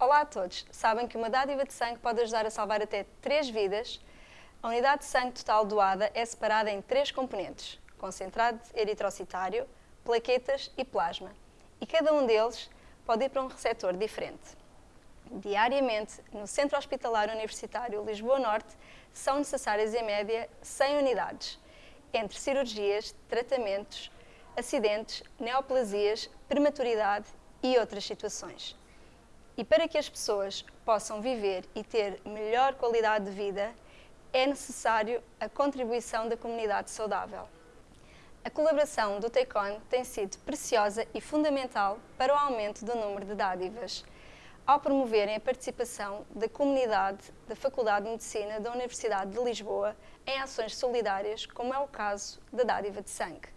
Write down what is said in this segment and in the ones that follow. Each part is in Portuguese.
Olá a todos! Sabem que uma dádiva de sangue pode ajudar a salvar até 3 vidas? A unidade de sangue total doada é separada em três componentes, concentrado eritrocitário, plaquetas e plasma, e cada um deles pode ir para um receptor diferente. Diariamente, no Centro Hospitalar Universitário Lisboa Norte, são necessárias em média 100 unidades, entre cirurgias, tratamentos, acidentes, neoplasias, prematuridade e outras situações. E para que as pessoas possam viver e ter melhor qualidade de vida, é necessário a contribuição da comunidade saudável. A colaboração do TECON tem sido preciosa e fundamental para o aumento do número de dádivas, ao promoverem a participação da comunidade da Faculdade de Medicina da Universidade de Lisboa em ações solidárias, como é o caso da dádiva de sangue.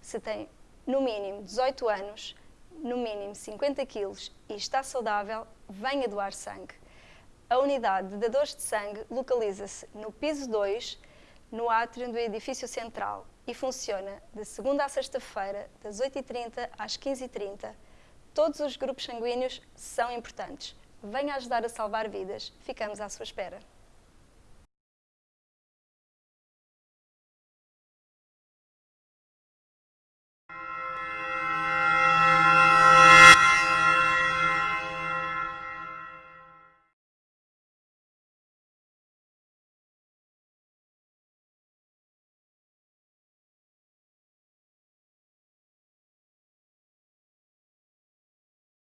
Se tem no mínimo 18 anos, no mínimo 50 quilos e está saudável, venha doar sangue. A unidade de dadores de sangue localiza-se no piso 2, no átrio do edifício central e funciona de segunda a sexta-feira, das 8h30 às 15h30. Todos os grupos sanguíneos são importantes. Venha ajudar a salvar vidas. Ficamos à sua espera.